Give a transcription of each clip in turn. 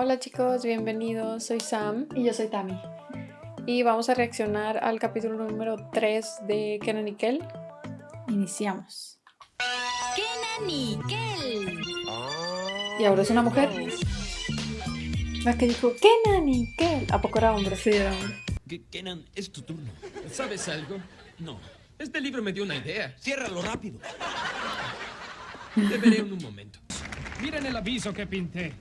Hola chicos, bienvenidos. Soy Sam Y yo soy Tami. y vamos a reaccionar al capítulo número 3 de Kenan y Kel. Iniciamos. Kenan y Kel. Y ahora es una mujer. La que dijo Kenan y Kel. ¿A poco era hombre? Sí, era hombre. Ke- Kenan, es tu turno. ¿Sabes algo? No, Este libro me dio una idea. ciérralo rápido. Te veré en un momento. Miren el aviso que pinté.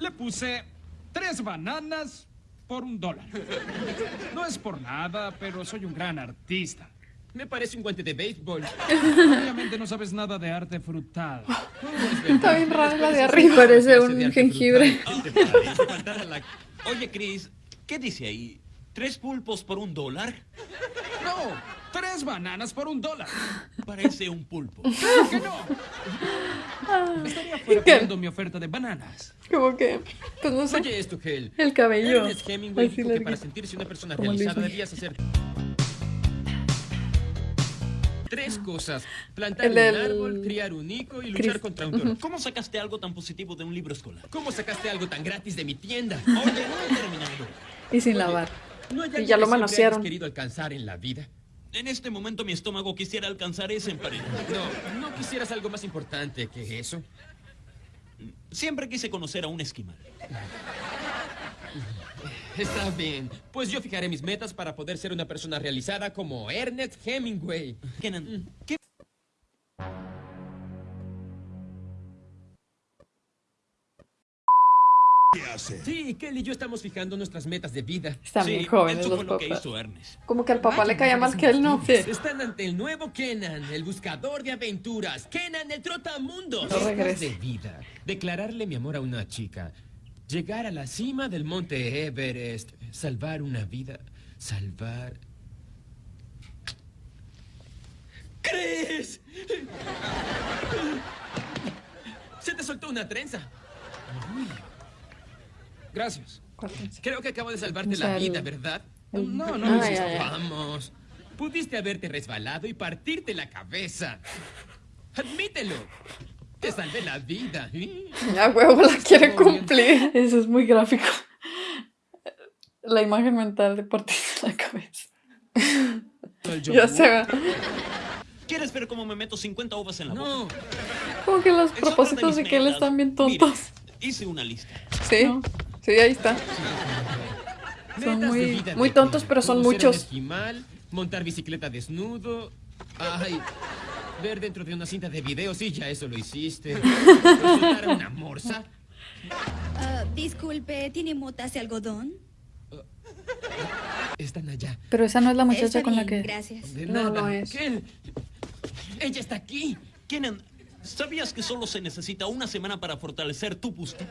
Le puse tres bananas por un dólar. No es por nada, pero soy un gran artista. Me parece un guante de béisbol. Obviamente no sabes nada de arte frutal. Está bien rara la de arriba. Parece un jengibre. Oye, Chris, ¿qué dice ahí? ¿Tres pulpos por un dólar? No, tres bananas por un dólar. Parece un pulpo. ¿Por qué no? Estaría fuera poniendo mi oferta de bananas. Como que, pues no sé. Oye esto, Hel. El cabello. Ernest Hemingway Así dijo que para sentirse una persona Como realizada debías hacer tres cosas: plantar El un del- árbol, criar un hijo y luchar Chris. contra un toro. ¿Cómo sacaste algo tan positivo de un libro escolar? ¿Cómo sacaste algo tan gratis de mi tienda? Oye, no he terminado. Y sin lavar. ¿No hay Y algo ya lo que manosearon. querido alcanzar en la vida? En este momento mi estómago quisiera alcanzar ese emparedado. No, ¿no quisieras algo más importante que eso? Siempre quise conocer a un esquimal. Está bien. Pues yo fijaré mis metas para poder ser una persona realizada como Ernest Hemingway. Kenan, ¿qué Sí, Kelly y yo estamos fijando nuestras metas de vida. Están Sí, bien jóvenes los lo papás. Como que al papá Vaya, le caía más que él, ¿no? Sí. Están ante el nuevo Kenan, el buscador de aventuras. Kenan, el trotamundos. No regrese. de vida. Declararle mi amor a una chica. Llegar a la cima del monte Everest. Salvar una vida. Salvar. ¡Chris! Se te soltó una trenza. Gracias. Creo que acabo de salvarte la vida, ¿verdad? No, no lo hiciste. Vamos. Pudiste haberte resbalado y partirte la cabeza. Admítelo. Te salvé la vida. Ya huevo la quiere cumplir. Eso es muy gráfico. La imagen mental de partirse la cabeza. Ya se ve. ¿Quieres ver cómo me meto 50 uvas en la boca? No. Como que los propósitos de que él están bien Mira, tontos. hice una lista. Sí, ¿No? Sí, ahí está. Metas muy- muy tontos, pero son muchos. esquimal, montar bicicleta desnudo. Ay. Ver dentro de una cinta de video, sí, ya eso lo hiciste. Una morsa. Ah, disculpe, ¿tiene motas de algodón? Están allá. Pero esa no es la muchacha Está con la que. gracias. De No, nada. no es. Kel, Ella está aquí. Kenan, ¿sabías que solo se necesita una semana para fortalecer tu busto?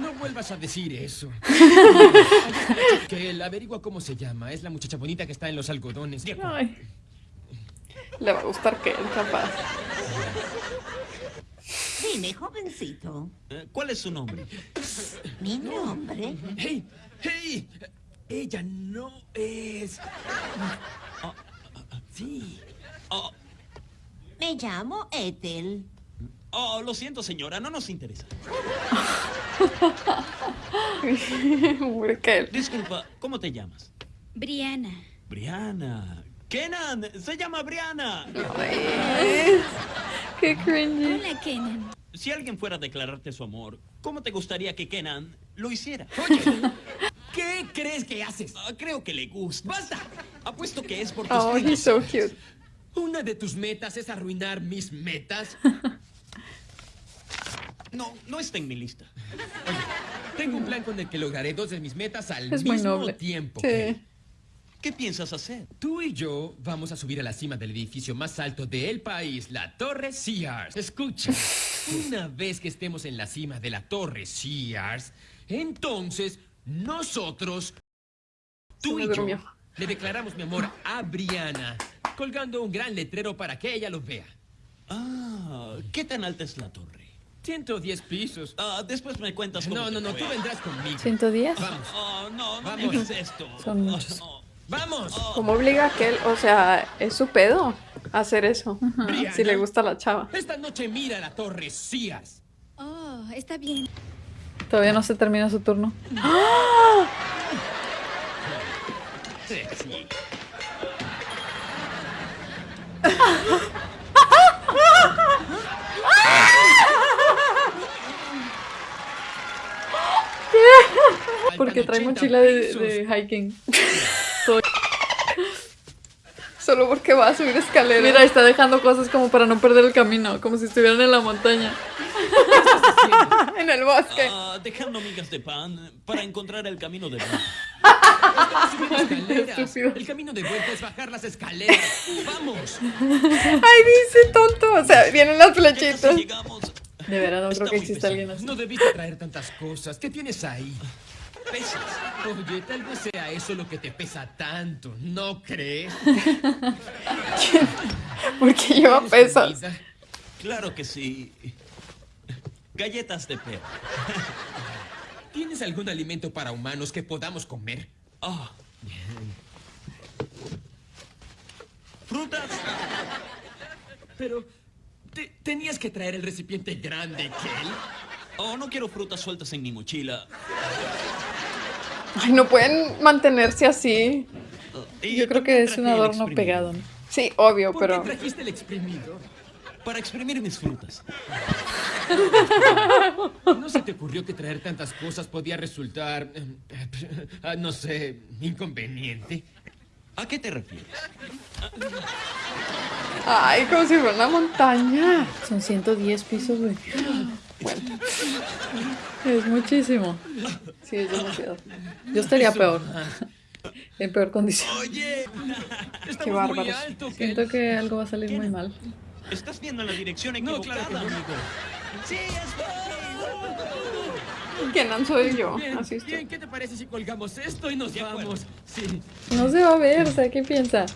No vuelvas a decir eso. que él averigua cómo se llama. Es la muchacha bonita que está en los algodones. Ay. Le va a gustar que él, capaz. Dime, jovencito, Eh, ¿Cuál es su nombre? mi nombre. ¡Hey! ¡Hey! Ella no es. Sí. Oh, Me llamo Ethel. oh, lo siento, señora, no nos interesa. Disculpa, ¿cómo te llamas? Brianna. Brianna. Kenan, se llama Brianna. Ay, Qué cringy. Hola, Kenan. Si alguien fuera a declararte su amor, ¿cómo te gustaría que Kenan lo hiciera? Oye, ¿qué crees que haces? Ah, creo que le gusta. ¡Basta! Apuesto que es por tus Oh, he's so cute. ¿Una de tus metas es arruinar mis metas? No, no está en mi lista. Tengo un plan con el que lograré dos de mis metas al Es mismo noble. tiempo. Sí. ¿Qué piensas hacer? Tú y yo vamos a subir a la cima del edificio más alto del país, la Torre Sears. Escucha, una vez que estemos en la cima de la Torre Sears, entonces nosotros, tú y yo, le declaramos mi amor a Brianna, colgando un gran letrero para que ella lo vea. Ah, ¿qué tan alta es la torre? 110 pisos. Ah, después me cuentas cómo No, te no, no, fue. tú vendrás conmigo. ¿110? Vamos, Oh, no, no Vamos. me digas esto. Son muchos. Oh, vamos. ¿Cómo obliga a que él? O sea, es su pedo hacer eso. Brianna, Si le gusta a la chava. Esta noche mira la Torre Sears. Oh, está bien. Todavía no se termina su turno. Sexy. Porque trae 80 mochila de, de hiking. Soy- Solo porque va a subir escaleras. Mira, está dejando cosas como para no perder el camino, como si estuvieran en la montaña. en el bosque. Ah, dejando migas de pan para encontrar el camino de. El camino de vuelta es bajar las escaleras. ¡Vamos! Ay, dice tonto. O sea, vienen las ¿Qué tal si flechitas. De veras, no Está creo que exista pesado. alguien así. No debiste traer tantas cosas. ¿Qué tienes ahí? Pesas. Oye, tal vez sea eso lo que te pesa tanto, ¿no crees? Porque lleva ¿Tienes pesas. comida? Claro que sí. Galletas de perro. ¿Tienes algún alimento para humanos que podamos comer? Ah. Frutas. Pero te- tenías que traer el recipiente grande, Kel. Oh, no quiero frutas sueltas en mi mochila. Ay, no pueden mantenerse así. Yo creo que es un adorno pegado. ¿no? Sí, obvio, ¿Por pero. qué trajiste el exprimidor? Para exprimir mis frutas. ¿No se te ocurrió que traer tantas cosas podía resultar, eh, no sé, inconveniente? ¿A qué te refieres? Ay, como si fuera una montaña. Son 110 pisos, güey. Bueno. Es muchísimo. Sí, es demasiado. Yo estaría peor. En peor condición. Oye, alto, Kel. Siento que algo va a salir muy mal. Estás viendo en la dirección No, equivocada, claro que no. amigo. Sí. ¿Quién soy yo? Así estoy. bien, ¿qué te parece si colgamos esto y nos vamos? Sí. No se va a ver, o sea, ¿qué piensa?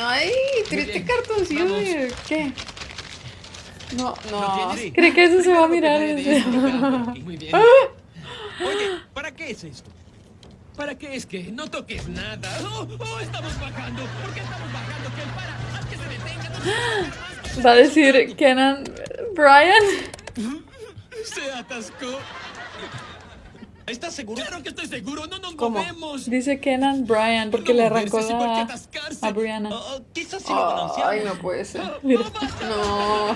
Ay, triste cartoncillo. ¿Qué? No, ¿Lo no. ¿Cree que eso se va a mirar? Muy bien. Oye, ¿para qué es esto? ¿Para qué es que no toques nada? ¡Oh, oh, estamos bajando! ¿Por qué estamos bajando? ¡Que para! ¡Haz que se detenga! ¡No se! Va a decir Kenan Brian. ¡Se atascó! ¿Estás seguro? ¡Claro que estoy seguro! ¡No nos ¿Cómo? movemos! Dice Kenan Brian porque No le arrancó que la, a Brianna. Oh, oh, quizás sí lo balanceamos. Ay, no puede ser. Mira. No.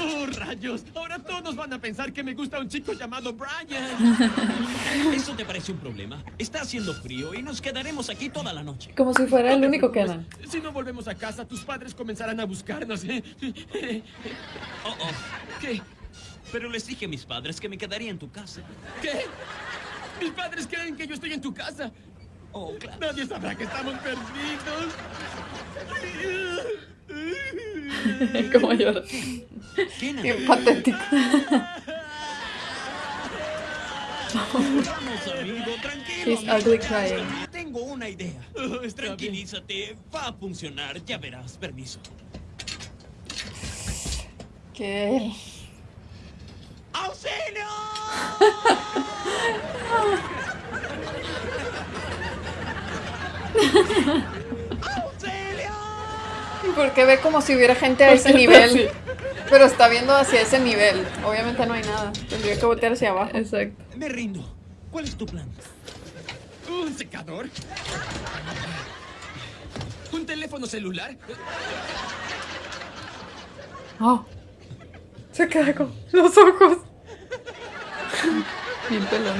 ¡Oh, rayos! Ahora todos van a pensar que me gusta un chico llamado Brian. ¿Eso te parece un problema? Está haciendo frío y nos quedaremos aquí toda la noche. Como si fuera el No único preocupes. Kenan. Si no volvemos a casa, tus padres comenzarán a buscarnos. ¿eh? Oh, oh. ¿Qué? Pero les dije a mis padres que me quedaría en tu casa. ¿Qué? Mis padres creen que yo estoy en tu casa. Oh, claro. Nadie sabrá que estamos perdidos. Como llora. Bien patético. vamos, amigo, tranquilo. He's amigo. ugly crying. Tengo una idea. Tranquilízate, va a funcionar, ya verás. Permiso. ¿Qué? ¡Auxilio! ¡Auxilio! Porque ve como si hubiera gente a ese nivel. Pero está viendo hacia ese nivel. Obviamente no hay nada. Tendría que voltear hacia abajo. Exacto. Me rindo. ¿Cuál es tu plan? ¿Un secador? ¿Un teléfono celular? Oh, Se queda con los ojos. Bien pelón.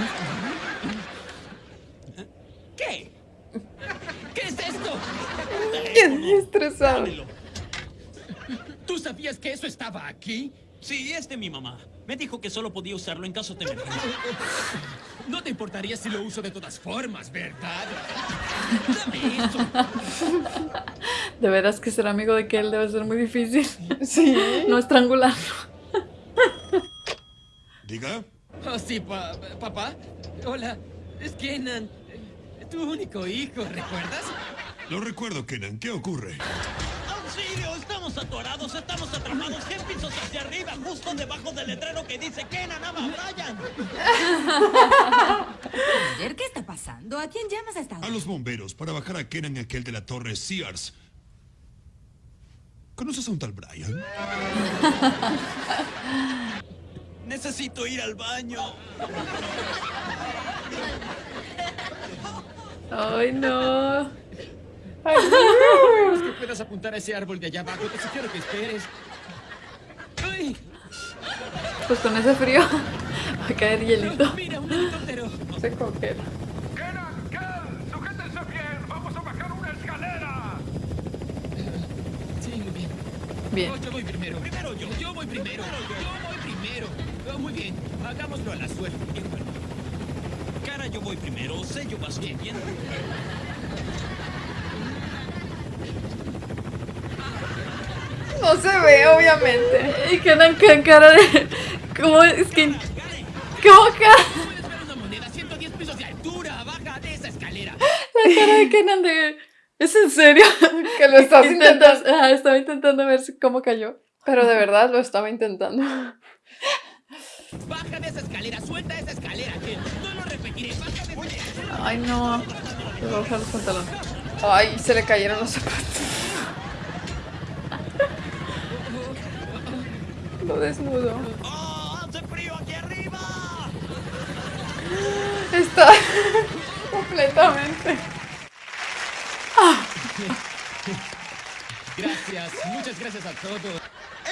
¿Qué? ¿Qué es esto? Bien estresado. ¿Tú sabías que eso estaba aquí? Sí, es de mi mamá. Me dijo que solo podía usarlo en caso de emergencia. No te importaría si lo uso de todas formas, ¿verdad? Dame eso. De veras que ser amigo de Kel debe ser muy difícil. Sí. No estrangularlo. Diga. Oh, sí, pa- papá. Hola, es Kenan. Tu único hijo, ¿recuerdas? Lo recuerdo, Kenan. ¿Qué ocurre? ¡Auxilio! ¡Estamos atorados! ¡Estamos atrapados! ¡Cien pisos hacia arriba! Justo debajo del letrero que dice Kenan ama a Brian. Ayer, ¿qué está pasando? ¿A quién llamas a esta A los bomberos para bajar a Kenan aquel de la torre Sears. ¿Conoces a un tal Brian? Necesito ir al baño. Ay, no. Es que puedas apuntar a ese árbol de allá abajo. Te sugiero que esperes. ¡Ay! Pues con ese frío va a caer hielito. ¡Mira, un helicóptero! No sé con qué. Kenan, Kel, sujétense bien. Vamos a bajar una escalera. Sí, muy bien. Bien. Oh, yo voy primero. Primero yo. Yo voy primero. Yo voy primero. Oh, muy bien. Hagámoslo a la suerte. Cara, yo voy primero. Sello vas bien. bien. No se ve, obviamente. Y quedan con cara de. ¿Cómo es que.? ¿Cómo cara? Puedes ver una moneda. 110 pisos de altura. Baja de esa escalera. La cara de Kenan de. ¿Es en serio? Que lo estás intentando. Ajá, estaba intentando ver cómo cayó. Pero de verdad lo estaba intentando. Baja de esa escalera. Suelta esa escalera. Ken. No lo repetiré. Baja de esa escalera. Ay, no. Le voy a bajar los pantalones. Ay, se le cayeron los zapatos. Lo desnudo. ¡Oh, hace frío aquí arriba! Está completamente. Gracias. Muchas gracias a todos.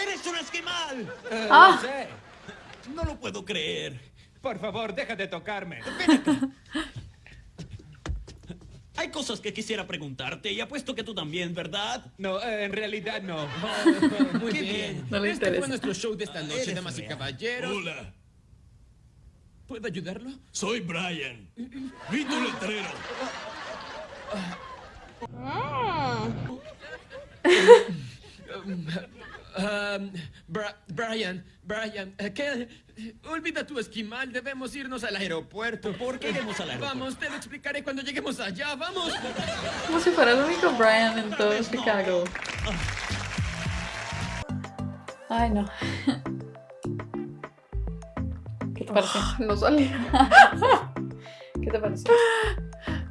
¡Eres un esquimal! Ah, No lo puedo creer. Por favor, deja de tocarme. Hay cosas que quisiera preguntarte y apuesto que tú también, ¿verdad? No, eh, en realidad no. Muy Qué bien. bien. No le este interesa. fue nuestro show de esta noche, Eres damas y real. caballeros. Hola, ¿Puedo ayudarlo? soy Brian. Vi tu letrero. Um, Bra- Brian, Brian, eh, ¿qué? Olvida tu esquimal, debemos irnos al aeropuerto. ¿Por qué iremos al aeropuerto? Vamos, te lo explicaré cuando lleguemos allá, vamos. como si fuera el único Brian en todo Chicago. Ay, no. ¿Qué te pareció? No salía. ¿Qué te pareció?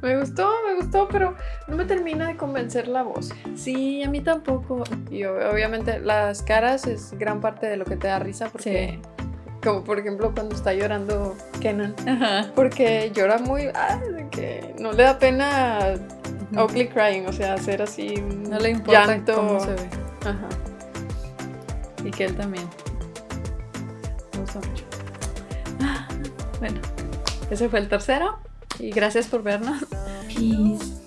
Me gustó, me gustó, pero no me termina de convencer la voz. Sí, a mí tampoco. Y ob- obviamente las caras es gran parte de lo que te da risa porque... Como por ejemplo cuando está llorando Kenan. Ajá. Porque llora muy... ah, que no le da pena ugly crying, o sea, hacer así un No le importa llanto. cómo se ve. Ajá. Y que él también. Me gusta mucho. Ah, Bueno, ese fue el tercero. Y gracias por vernos. Peace.